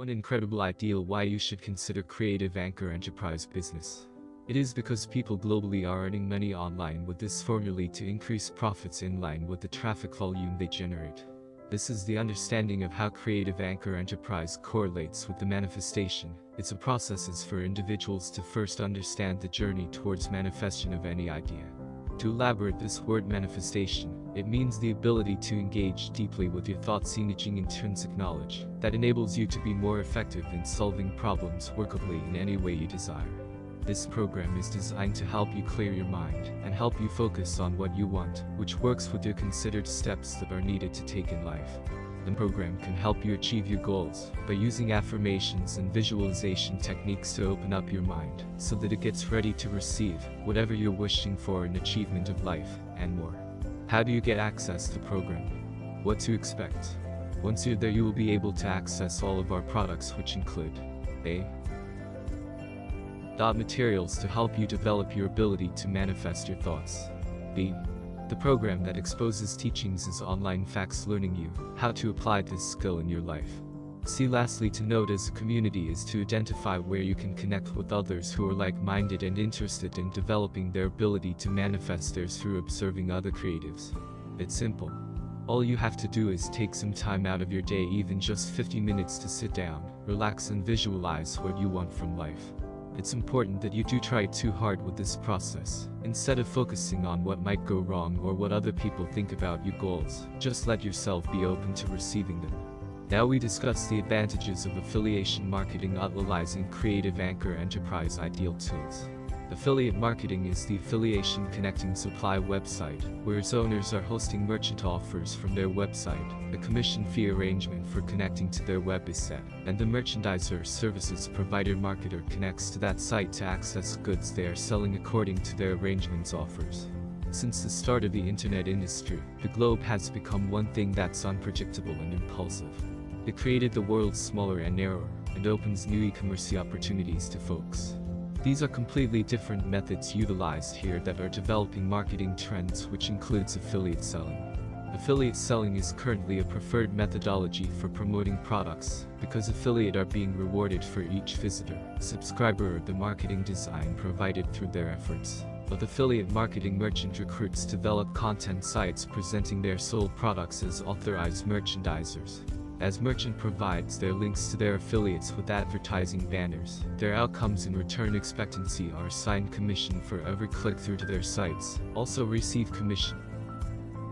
One incredible ideal why you should consider Creative Anchor Enterprise Business. It is because people globally are earning money online with this formula to increase profits in line with the traffic volume they generate. This is the understanding of how Creative Anchor Enterprise correlates with the manifestation. It's a process is for individuals to first understand the journey towards manifestation of any idea. To elaborate this word manifestation, it means the ability to engage deeply with your thoughts using intrinsic knowledge that enables you to be more effective in solving problems workably in any way you desire. This program is designed to help you clear your mind and help you focus on what you want, which works with your considered steps that are needed to take in life. The program can help you achieve your goals by using affirmations and visualization techniques to open up your mind so that it gets ready to receive whatever you're wishing for in achievement of life and more. How do you get access to the program? What to expect? Once you're there you will be able to access all of our products which include A. Dot materials to help you develop your ability to manifest your thoughts. B. The program that exposes teachings is online facts learning you how to apply this skill in your life. See lastly to note as a community is to identify where you can connect with others who are like-minded and interested in developing their ability to manifest theirs through observing other creatives. It's simple. All you have to do is take some time out of your day even just 50 minutes to sit down, relax and visualize what you want from life. It's important that you do try too hard with this process. Instead of focusing on what might go wrong or what other people think about your goals, just let yourself be open to receiving them. Now we discuss the advantages of affiliation marketing utilizing Creative Anchor Enterprise Ideal Tools. Affiliate marketing is the affiliation connecting supply website, where its owners are hosting merchant offers from their website. A commission fee arrangement for connecting to their web is set, and the merchandiser services provider marketer connects to that site to access goods they are selling according to their arrangements offers. Since the start of the internet industry, the globe has become one thing that's unpredictable and impulsive. It created the world smaller and narrower, and opens new e-commerce opportunities to folks. These are completely different methods utilized here that are developing marketing trends which includes affiliate selling. Affiliate selling is currently a preferred methodology for promoting products because affiliate are being rewarded for each visitor, subscriber or the marketing design provided through their efforts. But affiliate marketing merchant recruits develop content sites presenting their sold products as authorized merchandisers as merchant provides their links to their affiliates with advertising banners. Their outcomes in return expectancy are assigned commission for every click through to their sites, also receive commission